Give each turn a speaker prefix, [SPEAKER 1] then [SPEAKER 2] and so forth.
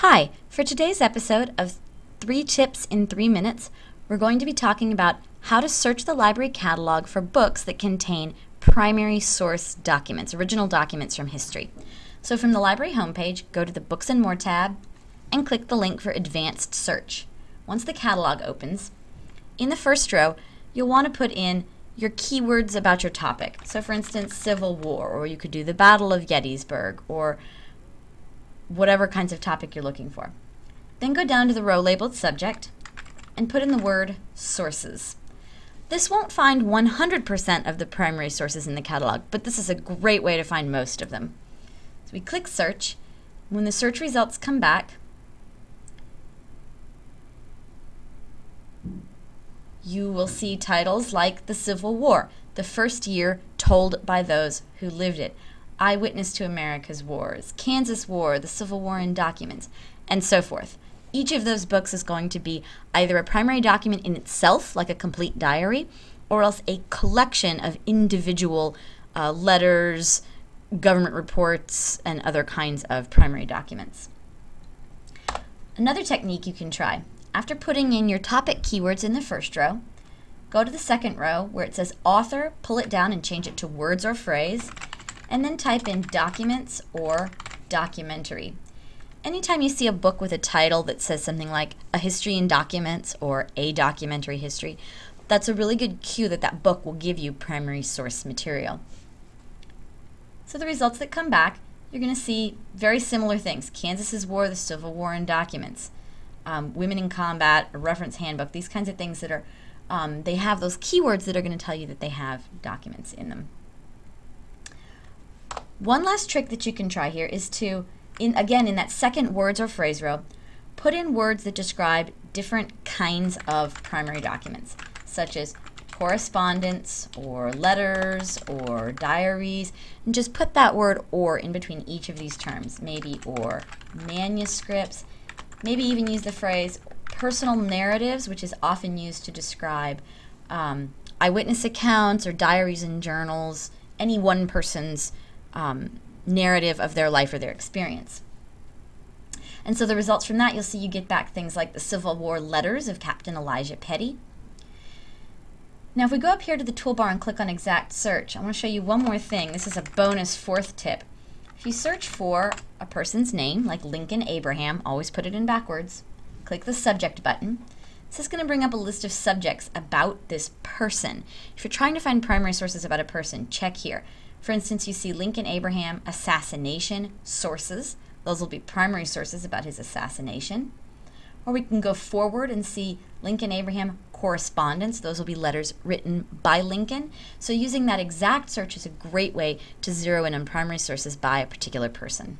[SPEAKER 1] Hi, for today's episode of Three Tips in Three Minutes, we're going to be talking about how to search the library catalog for books that contain primary source documents, original documents from history. So from the library homepage, go to the Books and More tab and click the link for Advanced Search. Once the catalog opens, in the first row, you'll want to put in your keywords about your topic. So for instance, Civil War, or you could do the Battle of Gettysburg, or whatever kinds of topic you're looking for. Then go down to the row labeled subject and put in the word sources. This won't find 100% of the primary sources in the catalog, but this is a great way to find most of them. So we click search. When the search results come back, you will see titles like The Civil War, the first year told by those who lived it. Eyewitness to America's Wars, Kansas War, The Civil War in Documents, and so forth. Each of those books is going to be either a primary document in itself, like a complete diary, or else a collection of individual uh, letters, government reports, and other kinds of primary documents. Another technique you can try. After putting in your topic keywords in the first row, go to the second row where it says author, pull it down and change it to words or phrase, and then type in documents or documentary. Anytime you see a book with a title that says something like a history in documents or a documentary history, that's a really good cue that that book will give you primary source material. So the results that come back, you're going to see very similar things. Kansas's War, the Civil War in documents, um, Women in Combat, a reference handbook, these kinds of things that are, um, they have those keywords that are going to tell you that they have documents in them. One last trick that you can try here is to, in again, in that second words or phrase row, put in words that describe different kinds of primary documents, such as correspondence or letters or diaries, and just put that word or in between each of these terms, maybe or manuscripts, maybe even use the phrase personal narratives, which is often used to describe um, eyewitness accounts or diaries and journals, any one person's um, narrative of their life or their experience. And so the results from that, you'll see you get back things like the Civil War letters of Captain Elijah Petty. Now if we go up here to the toolbar and click on exact search, I want to show you one more thing. This is a bonus fourth tip. If you search for a person's name, like Lincoln Abraham, always put it in backwards, click the subject button. This is going to bring up a list of subjects about this person. If you're trying to find primary sources about a person, check here. For instance, you see Lincoln Abraham assassination sources. Those will be primary sources about his assassination. Or we can go forward and see Lincoln Abraham correspondence. Those will be letters written by Lincoln. So using that exact search is a great way to zero in on primary sources by a particular person.